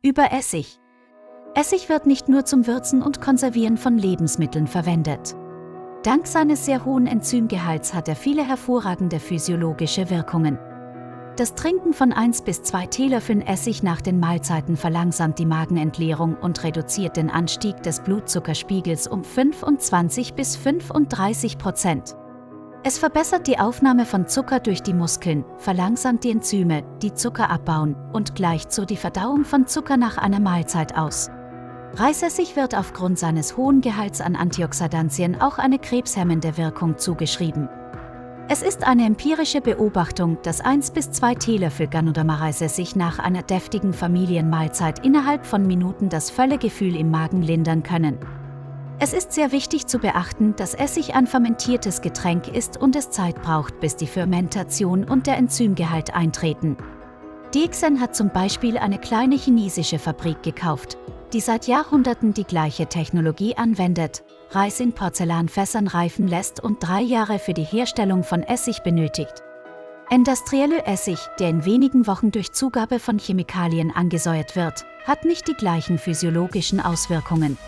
Über Essig. Essig wird nicht nur zum Würzen und Konservieren von Lebensmitteln verwendet. Dank seines sehr hohen Enzymgehalts hat er viele hervorragende physiologische Wirkungen. Das Trinken von 1 bis 2 Teelöffeln Essig nach den Mahlzeiten verlangsamt die Magenentleerung und reduziert den Anstieg des Blutzuckerspiegels um 25 bis 35 Prozent. Es verbessert die Aufnahme von Zucker durch die Muskeln, verlangsamt die Enzyme, die Zucker abbauen und gleicht so die Verdauung von Zucker nach einer Mahlzeit aus. Reisessig wird aufgrund seines hohen Gehalts an Antioxidantien auch eine krebshemmende Wirkung zugeschrieben. Es ist eine empirische Beobachtung, dass 1 bis 2 Teelöffel Ganoderma-Reisessig nach einer deftigen Familienmahlzeit innerhalb von Minuten das Völlegefühl im Magen lindern können. Es ist sehr wichtig zu beachten, dass Essig ein fermentiertes Getränk ist und es Zeit braucht, bis die Fermentation und der Enzymgehalt eintreten. Dixen hat zum Beispiel eine kleine chinesische Fabrik gekauft, die seit Jahrhunderten die gleiche Technologie anwendet, Reis in Porzellanfässern reifen lässt und drei Jahre für die Herstellung von Essig benötigt. Industrielle Essig, der in wenigen Wochen durch Zugabe von Chemikalien angesäuert wird, hat nicht die gleichen physiologischen Auswirkungen.